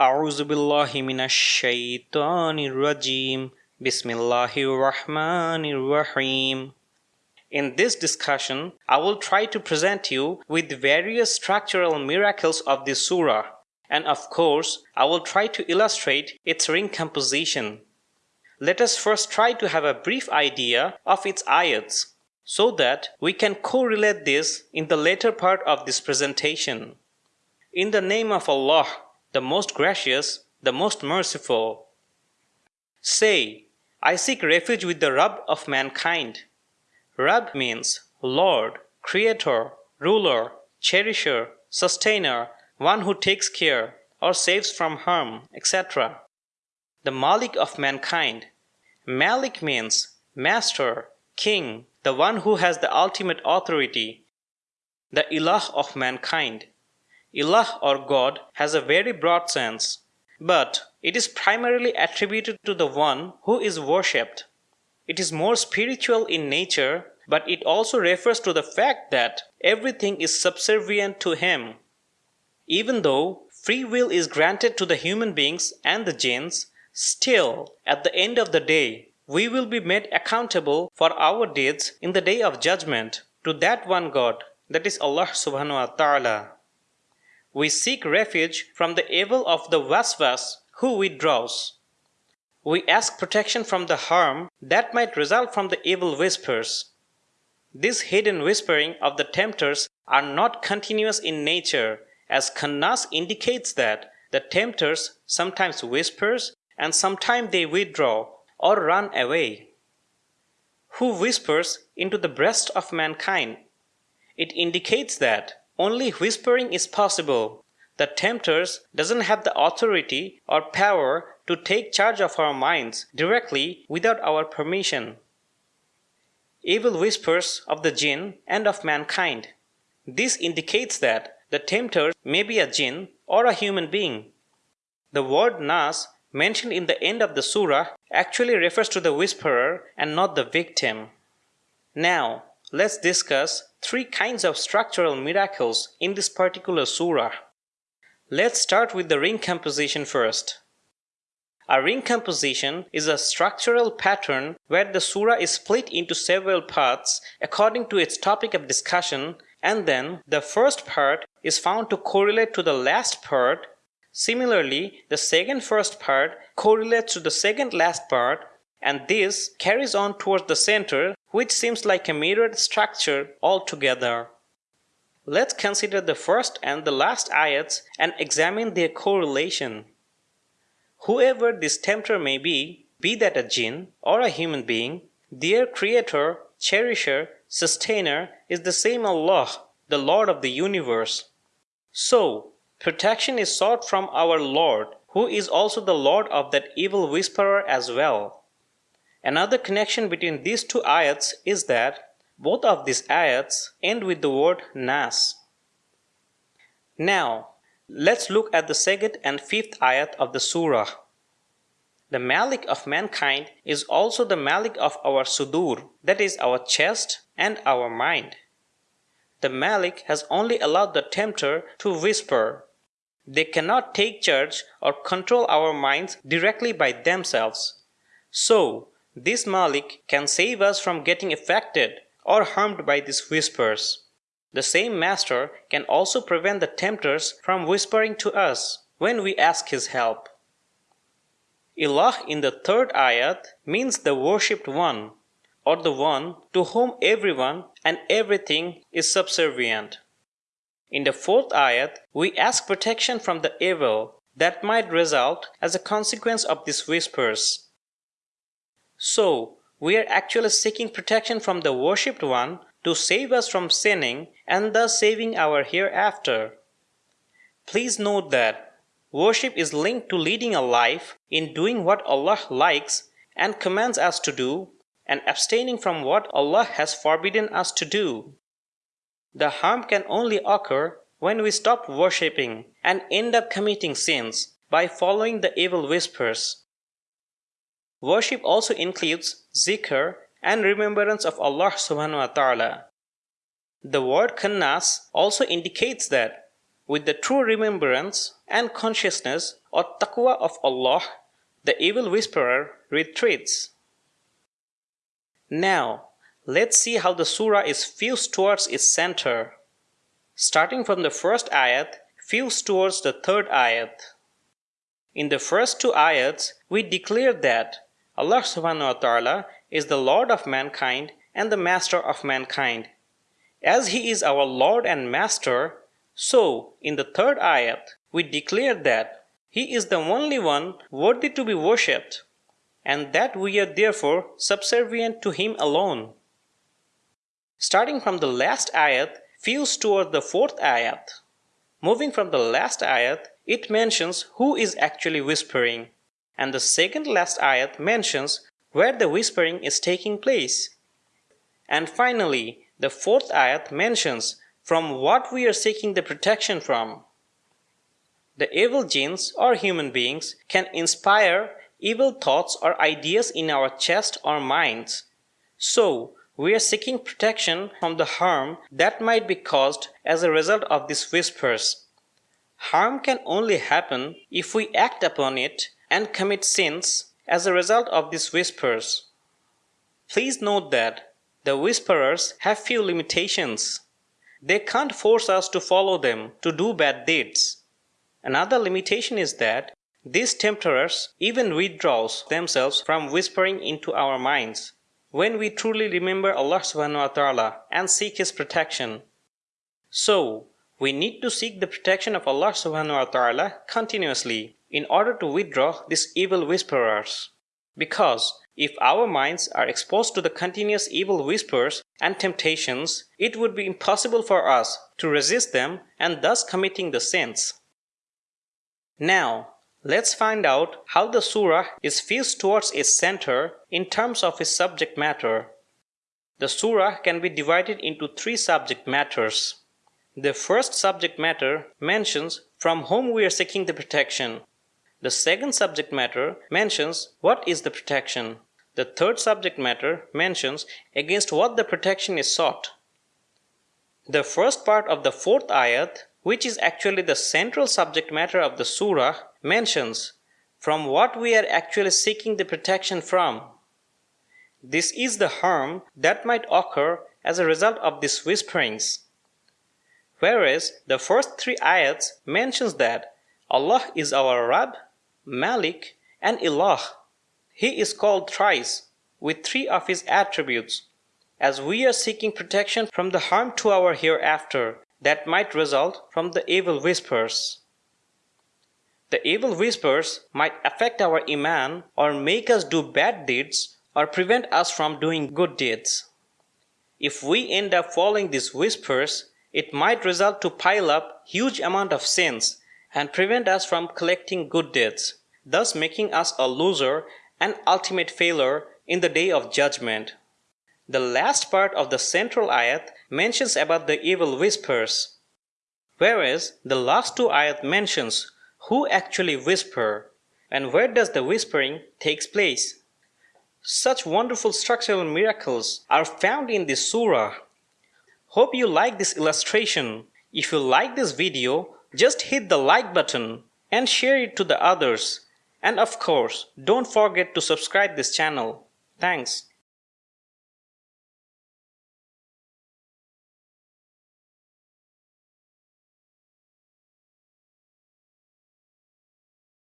أعوذ بالله من الشيطان الرجيم بسم الله الرحمن الرحيم In this discussion, I will try to present you with various structural miracles of this surah and of course, I will try to illustrate its ring composition. Let us first try to have a brief idea of its ayats so that we can correlate this in the later part of this presentation. In the name of Allah, the most gracious, the most merciful. Say, I seek refuge with the Rabb of mankind. Rabb means Lord, Creator, Ruler, Cherisher, Sustainer, one who takes care or saves from harm, etc. The Malik of mankind. Malik means master, king, the one who has the ultimate authority. The Ilah of mankind. Ilah or God has a very broad sense, but it is primarily attributed to the one who is worshipped. It is more spiritual in nature, but it also refers to the fact that everything is subservient to him. Even though free will is granted to the human beings and the jinns, still, at the end of the day, we will be made accountable for our deeds in the day of judgment to that one God, that is Allah subhanahu wa ta'ala. We seek refuge from the evil of the waswas who withdraws. We ask protection from the harm that might result from the evil whispers. This hidden whispering of the tempters are not continuous in nature as Khannas indicates that the tempters sometimes whispers and sometimes they withdraw or run away. Who whispers into the breast of mankind? It indicates that only whispering is possible. The tempters doesn't have the authority or power to take charge of our minds directly without our permission. Evil whispers of the jinn and of mankind. This indicates that the tempter may be a jinn or a human being. The word nas mentioned in the end of the surah actually refers to the whisperer and not the victim. Now, let's discuss three kinds of structural miracles in this particular surah. Let's start with the ring composition first. A ring composition is a structural pattern where the surah is split into several parts according to its topic of discussion and then the first part is found to correlate to the last part. Similarly, the second first part correlates to the second last part and this carries on towards the center which seems like a mirrored structure altogether. Let's consider the first and the last ayats and examine their correlation. Whoever this tempter may be, be that a jinn or a human being, their creator, cherisher, sustainer is the same Allah, the Lord of the universe. So, protection is sought from our Lord, who is also the Lord of that evil whisperer as well. Another connection between these two ayats is that both of these ayats end with the word Nas. Now, let's look at the second and fifth ayat of the surah. The Malik of mankind is also the Malik of our Sudur, that is our chest and our mind. The Malik has only allowed the tempter to whisper. They cannot take charge or control our minds directly by themselves. So, this Malik can save us from getting affected or harmed by these whispers. The same master can also prevent the tempters from whispering to us when we ask his help. Ilah in the third ayat means the worshipped one or the one to whom everyone and everything is subservient. In the fourth ayat, we ask protection from the evil that might result as a consequence of these whispers. So, we are actually seeking protection from the worshipped one to save us from sinning and thus saving our hereafter. Please note that Worship is linked to leading a life in doing what Allah likes and commands us to do and abstaining from what Allah has forbidden us to do. The harm can only occur when we stop worshipping and end up committing sins by following the evil whispers. Worship also includes zikr and remembrance of Allah subhanahu wa ta'ala. The word khannas also indicates that with the true remembrance and consciousness or taqwa of Allah, the evil whisperer retreats. Now, let's see how the surah is fused towards its center. Starting from the first ayat, fused towards the third ayat. In the first two ayats, we declare that Allah subhanahu wa ta'ala is the Lord of mankind and the Master of mankind. As He is our Lord and Master, so in the third ayat, we declare that He is the only one worthy to be worshipped, and that we are therefore subservient to Him alone. Starting from the last ayat, feels toward the fourth ayat. Moving from the last ayat, it mentions who is actually whispering, and the second last ayat mentions where the whispering is taking place. And finally, the fourth ayat mentions from what we are seeking the protection from. The evil jinns or human beings can inspire evil thoughts or ideas in our chest or minds. So, we are seeking protection from the harm that might be caused as a result of these whispers. Harm can only happen if we act upon it and commit sins as a result of these whispers. Please note that the whisperers have few limitations. They can't force us to follow them to do bad deeds. Another limitation is that these tempters even withdraws themselves from whispering into our minds when we truly remember Allah subhanahu wa ta'ala and seek His protection. So, we need to seek the protection of Allah subhanahu wa ta'ala continuously in order to withdraw these evil whisperers. Because if our minds are exposed to the continuous evil whispers and temptations, it would be impossible for us to resist them and thus committing the sins. Now, let's find out how the surah is fused towards its center in terms of its subject matter. The surah can be divided into three subject matters. The first subject matter mentions from whom we are seeking the protection. The second subject matter mentions what is the protection. The third subject matter mentions against what the protection is sought. The first part of the fourth ayat, which is actually the central subject matter of the surah, mentions from what we are actually seeking the protection from. This is the harm that might occur as a result of these whisperings. Whereas the first three ayats mentions that Allah is our Rabb Malik, and Ilah. He is called thrice with three of his attributes, as we are seeking protection from the harm to our hereafter that might result from the evil whispers. The evil whispers might affect our iman or make us do bad deeds or prevent us from doing good deeds. If we end up following these whispers, it might result to pile up huge amount of sins and prevent us from collecting good deeds, thus making us a loser and ultimate failure in the day of judgment. The last part of the central ayat mentions about the evil whispers, whereas the last two ayat mentions who actually whisper and where does the whispering takes place. Such wonderful structural miracles are found in this surah. Hope you like this illustration. If you like this video, just hit the like button and share it to the others. And of course, don't forget to subscribe this channel. Thanks.